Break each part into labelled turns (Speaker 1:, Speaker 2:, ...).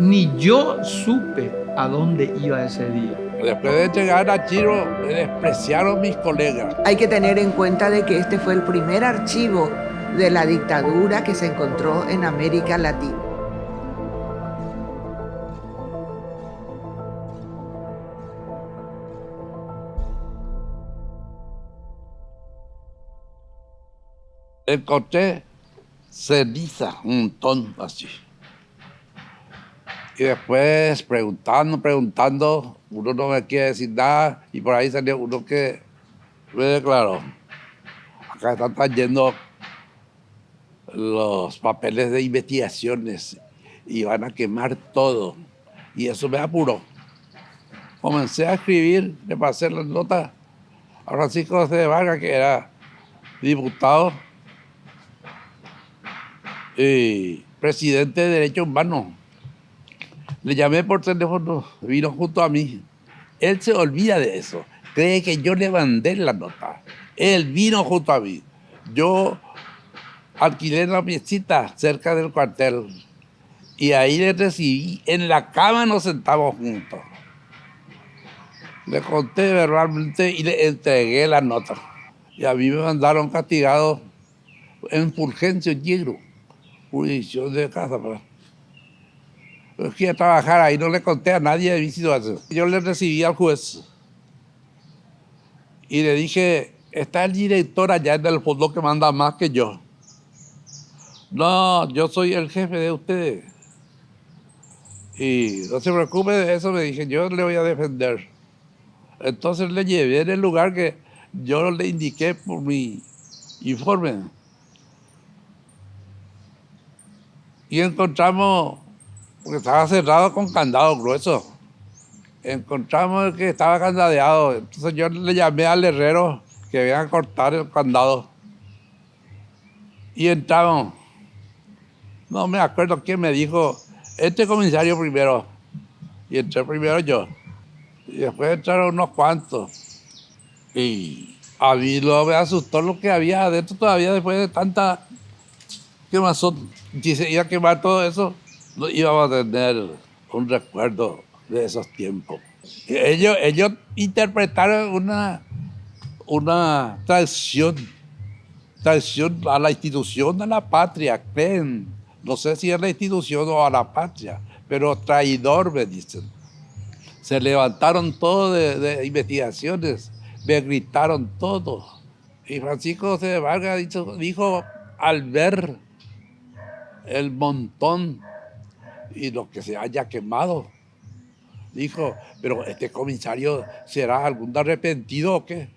Speaker 1: Ni yo supe a dónde iba ese día.
Speaker 2: Después de llegar a Chiro, me despreciaron mis colegas.
Speaker 3: Hay que tener en cuenta de que este fue el primer archivo de la dictadura que se encontró en América Latina.
Speaker 2: Encontré ceniza, un montón así. Y después preguntando, preguntando, uno no me quiere decir nada y por ahí salió uno que me declaró. Acá están trayendo los papeles de investigaciones y van a quemar todo. Y eso me apuró. Comencé a escribir, le pasé las notas a Francisco José de Vargas, que era diputado y presidente de Derechos Humanos le llamé por teléfono, vino junto a mí. Él se olvida de eso. Cree que yo le mandé la nota. Él vino junto a mí. Yo alquilé la piecita cerca del cuartel. Y ahí le recibí. En la cama nos sentamos juntos. Le conté verbalmente y le entregué la nota. Y a mí me mandaron castigado en Fulgencio Yegro, jurisdicción de casa. Fui a trabajar ahí, no le conté a nadie de mi. Yo le recibí al juez y le dije, está el director allá en el fondo que manda más que yo. No, yo soy el jefe de ustedes. Y no se preocupe de eso, me dije, yo le voy a defender. Entonces le llevé en el lugar que yo le indiqué por mi informe. Y encontramos porque estaba cerrado con candado grueso. Encontramos que estaba candadeado. Entonces yo le llamé al herrero que venga a cortar el candado. Y entramos. No me acuerdo quién me dijo, este comisario primero. Y entré primero yo. Y después entraron unos cuantos. Y a mí lo me asustó lo que había adentro todavía después de tanta quemazón. Y se iba a quemar todo eso íbamos a tener un recuerdo de esos tiempos. Ellos, ellos interpretaron una, una traición, traición a la institución, a la patria, creen. No sé si a la institución o a la patria, pero traidor me dicen. Se levantaron todos de, investigaciones, me gritaron todo. Y Francisco de Vargas dijo al ver el montón y lo que se haya quemado. Dijo, pero este comisario será algún arrepentido o qué?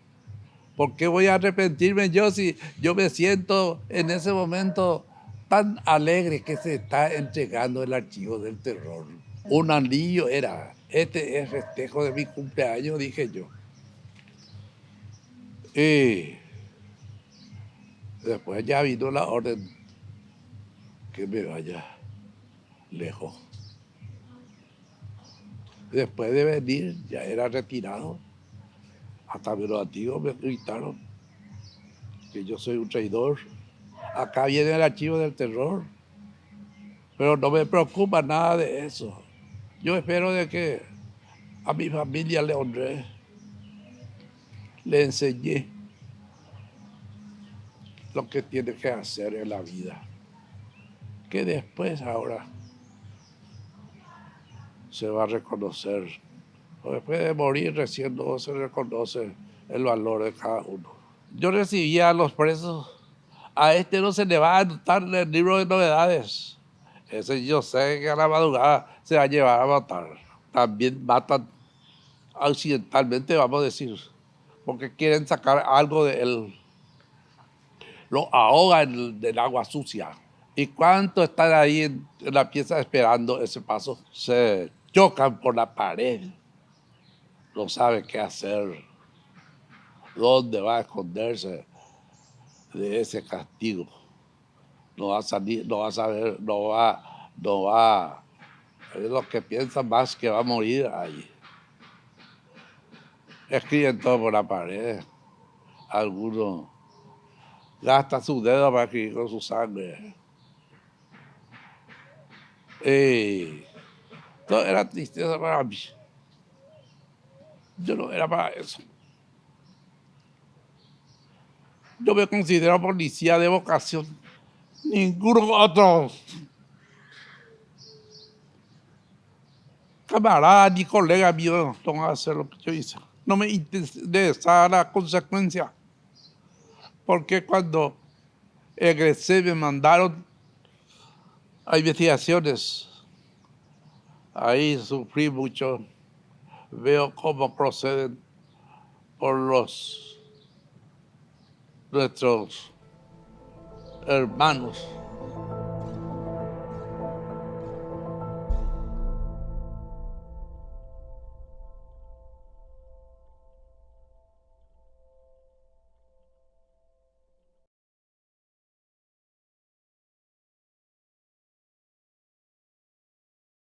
Speaker 2: ¿Por qué voy a arrepentirme yo si yo me siento en ese momento tan alegre que se está entregando el archivo del terror? Un anillo era, este es festejo de mi cumpleaños, dije yo. Y después ya vino la orden que me vaya lejos. Después de venir, ya era retirado. Hasta los antiguos me gritaron que yo soy un traidor. Acá viene el archivo del terror. Pero no me preocupa nada de eso. Yo espero de que a mi familia le honré, le enseñé lo que tiene que hacer en la vida. Que después ahora se va a reconocer. Después de morir recién no se reconoce el valor de cada uno. Yo recibía a los presos, a este no se le va a anotar el libro de novedades. Ese yo sé que a la madrugada se va a llevar a matar. También matan accidentalmente, vamos a decir, porque quieren sacar algo de él. Lo ahogan del agua sucia. ¿Y cuánto están ahí en, en la pieza esperando ese paso? Se chocan por la pared, no sabe qué hacer, dónde va a esconderse de ese castigo. No va a salir, no va a saber, no va, no va, es lo que piensa más que va a morir ahí. Escriben todo por la pared. Algunos gastan sus dedos para escribir con su sangre. Y Todo era tristeza para mí. Yo no era para eso. Yo me considero policía de vocación. Ninguno otro camarada ni colega mío no a hacer lo que yo hice. No me interesa la consecuencia. Porque cuando egresé me mandaron a investigaciones. Ahí sufrí mucho. Veo cómo proceden por los nuestros hermanos